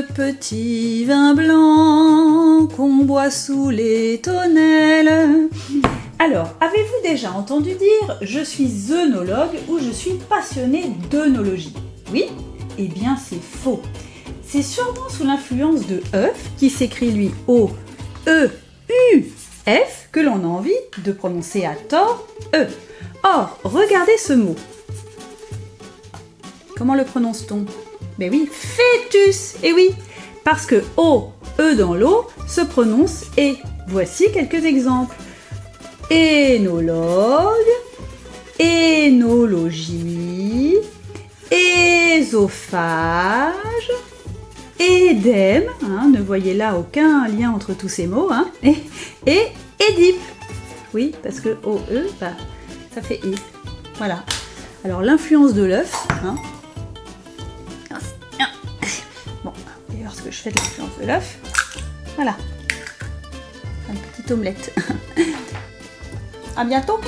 petit vin blanc qu'on boit sous les tonnelles. Alors, avez-vous déjà entendu dire je suis œnologue ou je suis passionné d'œnologie? Oui? Eh bien, c'est faux. C'est sûrement sous l'influence de œuf, qui s'écrit lui O E U F, que l'on a envie de prononcer à tort E. Or, regardez ce mot. Comment le prononce-t-on? Ben oui, fœtus Eh oui, parce que O, E dans l'eau se prononce et. Voici quelques exemples. Énologue, énologie, ésophage, édème, hein, ne voyez là aucun lien entre tous ces mots, hein, et, et édipe. Oui, parce que OE, bah, ça fait I. Voilà. Alors l'influence de l'œuf, hein. D'ailleurs ce que je fais de l'influence de l'œuf. Voilà. Une petite omelette. À bientôt